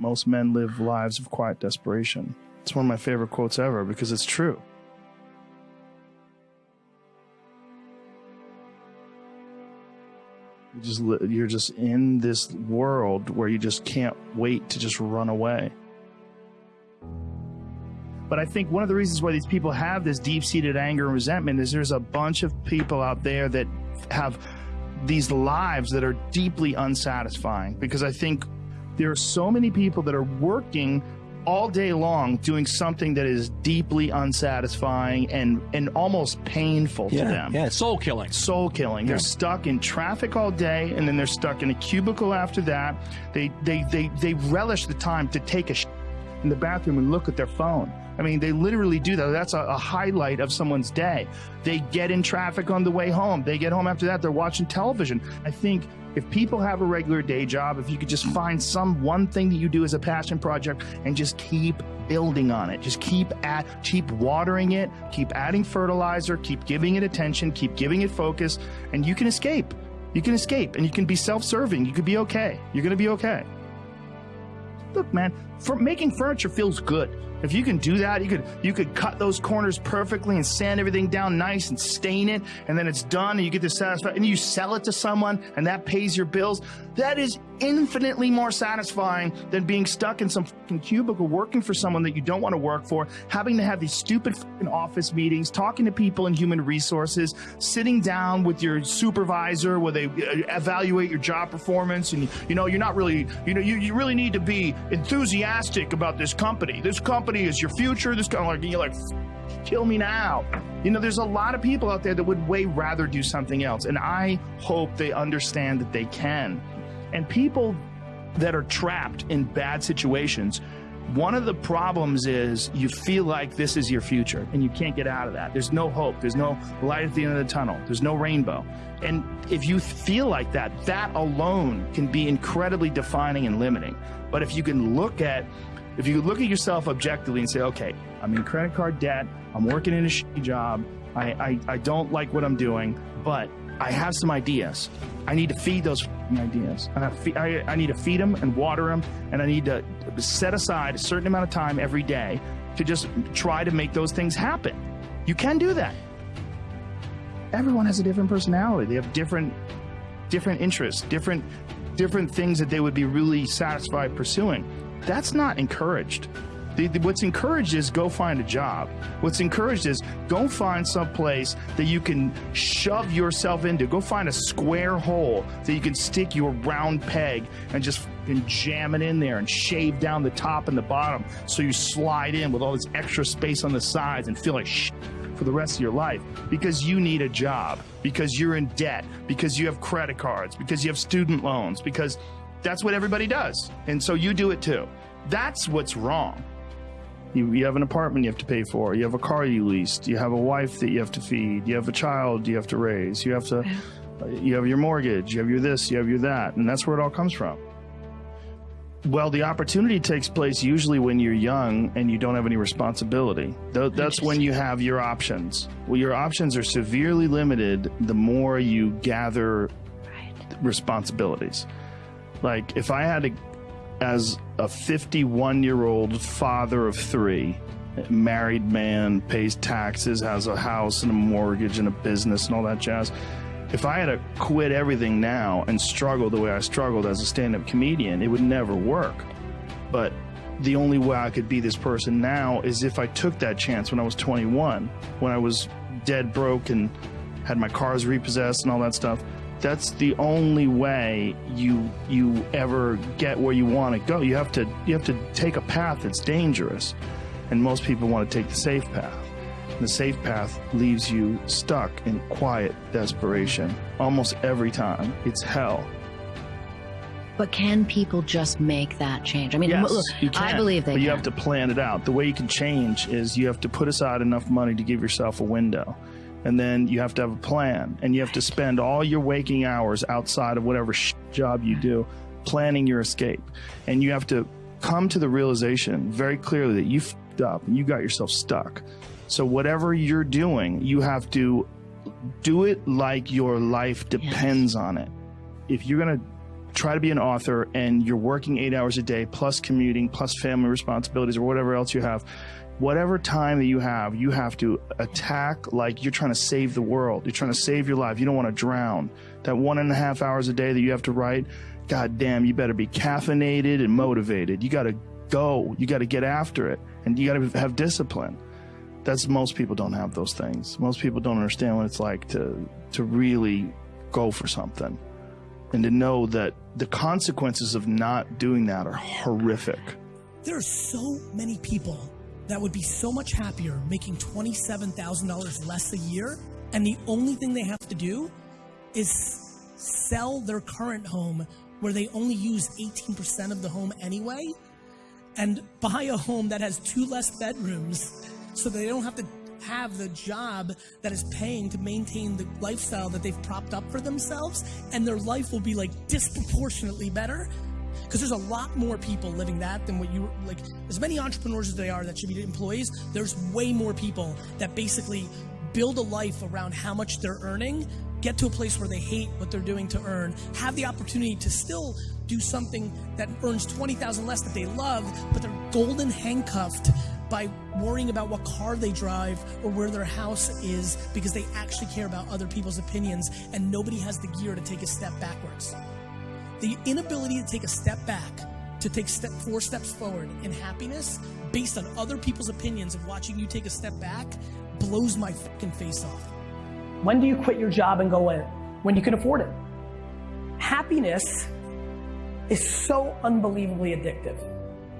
Most men live lives of quiet desperation. It's one of my favorite quotes ever because it's true. You just you're just in this world where you just can't wait to just run away. But I think one of the reasons why these people have this deep-seated anger and resentment is there's a bunch of people out there that have these lives that are deeply unsatisfying because I think there are so many people that are working all day long doing something that is deeply unsatisfying and and almost painful Yeah, to them. yeah. Soul killing. Soul killing. They're stuck in traffic all day and then they're stuck in a cubicle after that. They they they they relish the time to take a sh- in the bathroom and look at their phone. I mean, they literally do that. That's a, a highlight of someone's day. They get in traffic on the way home. They get home after that. They're watching television. I think if people have a regular day job, if you could just find some one thing that you do as a passion project and just keep building on it, just keep at, keep watering it, keep adding fertilizer, keep giving it attention, keep giving it focus, and you can escape. You can escape and you can be self-serving. You could be okay. You're going to be okay. Look, man, for making furniture feels good. If you can do that, you could you could cut those corners perfectly and sand everything down nice and stain it, and then it's done, and you get this satisfaction, and you sell it to someone, and that pays your bills. That is infinitely more satisfying than being stuck in some fucking cubicle working for someone that you don't want to work for, having to have these stupid fucking office meetings, talking to people in human resources, sitting down with your supervisor where they uh, evaluate your job performance, and you know you're not really, you know, you, you really need to be enthusiastic about this company. This company is your future. This kind of like you're like kill me now. You know, there's a lot of people out there that would way rather do something else. And I hope they understand that they can. And people that are trapped in bad situations, one of the problems is you feel like this is your future and you can't get out of that. There's no hope. There's no light at the end of the tunnel. There's no rainbow. And if you feel like that, that alone can be incredibly defining and limiting. But if you can look at if you look at yourself objectively and say, okay, I'm in credit card debt, I'm working in a shitty job, I, I, I don't like what I'm doing, but I have some ideas. I need to feed those ideas. And I, fe- I, I need to feed them and water them, and I need to set aside a certain amount of time every day to just try to make those things happen. You can do that. Everyone has a different personality. They have different different interests, different different things that they would be really satisfied pursuing. That's not encouraged. The, the- what's encouraged is go find a job. What's encouraged is go find some place that you can shove yourself into. Go find a square hole that you can stick your round peg and just fucking jam it in there and shave down the top and the bottom so you slide in with all this extra space on the sides and feel like shit for the rest of your life because you need a job, because you're in debt, because you have credit cards, because you have student loans, because that's what everybody does. And so you do it too. That's what's wrong. You, you have an apartment you have to pay for. You have a car you leased. You have a wife that you have to feed. You have a child you have to raise. You have to, you have your mortgage. You have your this. You have your that. And that's where it all comes from. Well, the opportunity takes place usually when you're young and you don't have any responsibility. Tho- That's when you have your options. Well, your options are severely limited the more you gather responsibilities. Like, if I had to, as a 51 year old father of three, married man, pays taxes, has a house and a mortgage and a business and all that jazz. If I had to quit everything now and struggle the way I struggled as a stand up comedian, it would never work. But the only way I could be this person now is if I took that chance when I was 21, when I was dead broke and had my cars repossessed and all that stuff. That's the only way you you ever get where you want to go. You have to you have to take a path that's dangerous, and most people want to take the safe path. The safe path leaves you stuck in quiet desperation almost every time. It's hell. But can people just make that change? I mean, Yes, look, you can. I believe they but can. you have to plan it out. The way you can change is you have to put aside enough money to give yourself a window. And then you have to have a plan. And you have to spend all your waking hours outside of whatever sh- job you do planning your escape. And you have to come to the realization very clearly that you fed up and you got yourself stuck. So whatever you're doing, you have to do it like your life depends on it. If you're going to try to be an author and you're working eight hours a day plus commuting plus family responsibilities or whatever else you have whatever time that you have you have to attack like you're trying to save the world. You're trying to save your life. You don't want to drown. That one and a half hours a day that you have to write god damn you better be caffeinated and motivated. You got to go. You got to get after it. And you got to have discipline. That's most people don't have those things. Most people don't understand what it's like to to really go for something and to know that the consequences of not doing that are horrific. There are so many people that would be so much happier making $27,000 less a year, and the only thing they have to do is sell their current home where they only use 18% of the home anyway and buy a home that has two less bedrooms so they don't have to have the job that is paying to maintain the lifestyle that they've propped up for themselves, and their life will be like disproportionately better. Because there's a lot more people living that than what you like. As many entrepreneurs as they are that should be employees, there's way more people that basically build a life around how much they're earning, get to a place where they hate what they're doing to earn, have the opportunity to still do something that earns 20,000 less that they love, but they're golden handcuffed by worrying about what car they drive or where their house is because they actually care about other people's opinions and nobody has the gear to take a step backwards. The inability to take a step back, to take step four steps forward in happiness based on other people's opinions of watching you take a step back blows my fucking face off. When do you quit your job and go in? When you can afford it. Happiness is so unbelievably addictive.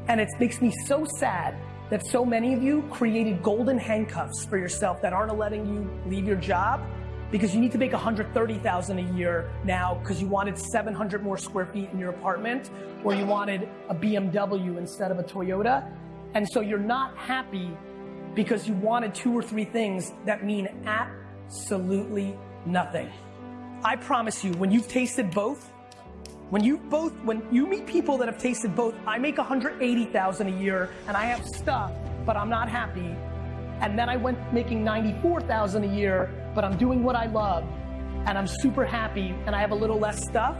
And it makes me so sad that so many of you created golden handcuffs for yourself that aren't letting you leave your job because you need to make 130,000 a year now because you wanted 700 more square feet in your apartment or you wanted a BMW instead of a Toyota. And so you're not happy because you wanted two or three things that mean absolutely nothing. I promise you, when you've tasted both, when you both, when you meet people that have tasted both, I make 180,000 a year and I have stuff, but I'm not happy. And then I went making 94,000 a year, but I'm doing what I love and I'm super happy and I have a little less stuff.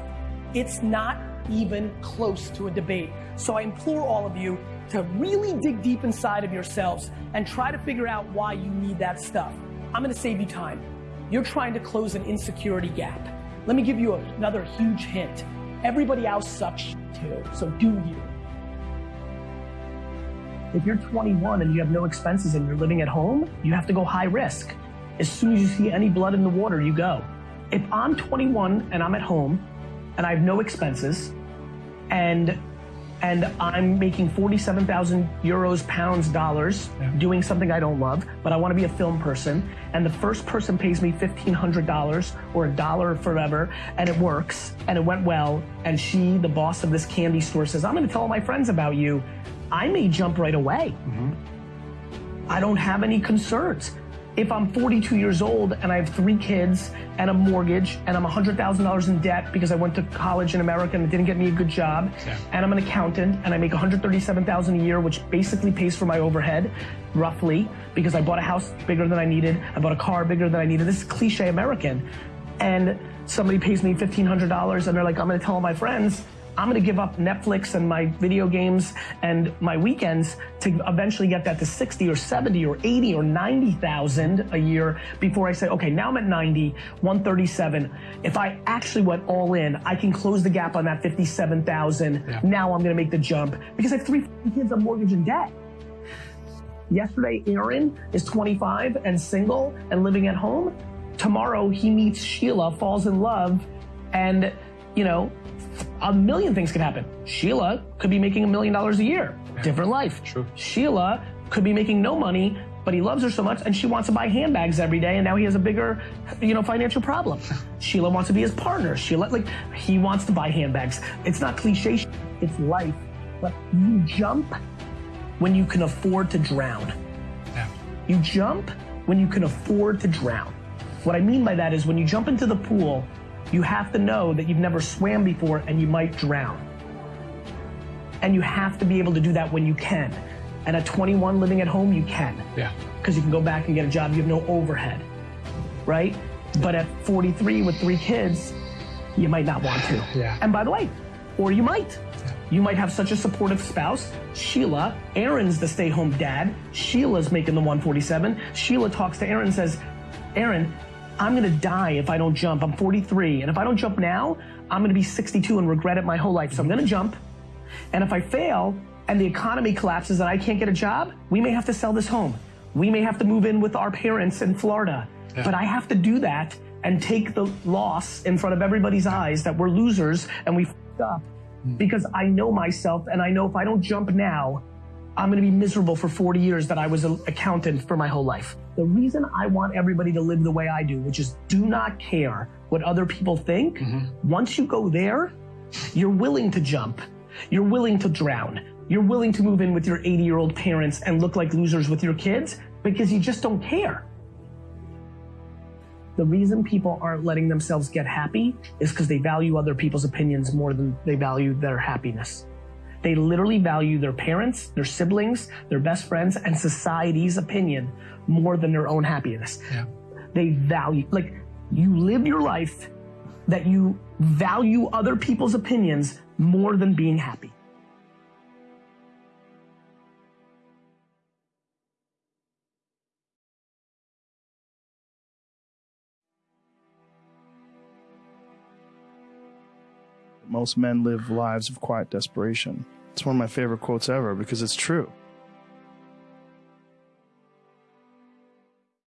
It's not even close to a debate. So I implore all of you to really dig deep inside of yourselves and try to figure out why you need that stuff. I'm gonna save you time. You're trying to close an insecurity gap. Let me give you another huge hint. Everybody else sucks too, so do you. If you're 21 and you have no expenses and you're living at home, you have to go high risk. As soon as you see any blood in the water, you go. If I'm 21 and I'm at home and I have no expenses and and I'm making 47,000 euros, pounds, dollars, yeah. doing something I don't love, but I want to be a film person, and the first person pays me $1,500 or a dollar forever, and it works, and it went well, and she, the boss of this candy store, says, I'm going to tell all my friends about you, I may jump right away. Mm-hmm. I don't have any concerns if I'm 42 years old and I have three kids and a mortgage and I'm $100,000 in debt because I went to college in America and it didn't get me a good job, yeah. and I'm an accountant and I make 137,000 a year, which basically pays for my overhead, roughly, because I bought a house bigger than I needed, I bought a car bigger than I needed. This is cliche American, and somebody pays me $1,500 and they're like, I'm going to tell all my friends I'm gonna give up Netflix and my video games and my weekends to eventually get that to 60 or 70 or 80 or 90,000 a year before I say, okay, now I'm at 90, 137. If I actually went all in, I can close the gap on that 57,000. Yeah. Now I'm gonna make the jump because I have three kids on mortgage and debt. Yesterday, Aaron is 25 and single and living at home. Tomorrow, he meets Sheila, falls in love, and you know, a million things could happen. Sheila could be making a million dollars a year. Yeah. Different life. True. Sheila could be making no money, but he loves her so much and she wants to buy handbags every day and now he has a bigger, you know, financial problem. Sheila wants to be his partner. Sheila, like, he wants to buy handbags. It's not cliche, it's life. But you jump when you can afford to drown. Yeah. You jump when you can afford to drown. What I mean by that is when you jump into the pool, you have to know that you've never swam before and you might drown. And you have to be able to do that when you can. And at 21 living at home, you can. Yeah. Because you can go back and get a job, you have no overhead. Right? But at 43 with three kids, you might not want to. Yeah. And by the way, or you might. You might have such a supportive spouse. Sheila, Aaron's the stay home dad. Sheila's making the 147. Sheila talks to Aaron and says, Aaron, I'm gonna die if I don't jump. I'm 43. And if I don't jump now, I'm gonna be 62 and regret it my whole life. So I'm gonna jump. And if I fail and the economy collapses and I can't get a job, we may have to sell this home. We may have to move in with our parents in Florida. Yeah. But I have to do that and take the loss in front of everybody's eyes that we're losers and we f***ed up mm. because I know myself and I know if I don't jump now, I'm going to be miserable for 40 years that I was an accountant for my whole life. The reason I want everybody to live the way I do, which is do not care what other people think, mm-hmm. once you go there, you're willing to jump. You're willing to drown. You're willing to move in with your 80 year old parents and look like losers with your kids because you just don't care. The reason people aren't letting themselves get happy is because they value other people's opinions more than they value their happiness. They literally value their parents, their siblings, their best friends, and society's opinion more than their own happiness. Yeah. They value, like, you live your life that you value other people's opinions more than being happy. Most men live lives of quiet desperation. It's one of my favorite quotes ever because it's true.